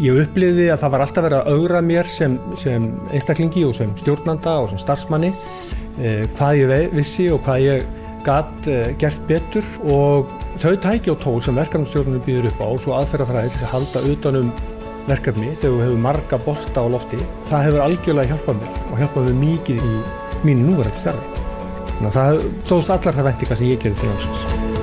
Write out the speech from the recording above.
Ég uppliði að það var alltaf verið að augra mér sem, sem einstaklingi og sem stjórnanda og sem starfsmanni eh, hvað ég vissi og hvað ég gatt eh, gert betur. Og þau tæki og tól sem verkefnumstjórnum býður upp á og svo aðferðafræði til að halda utanum verkefni þegar þú hefur marga bolta á lofti það hefur algjörlega hjálpað mér og hjálpað mér mikið í mínu núverðið starfi. Þannig að það tóðst allar það vendinga sem ég gerði til námsins.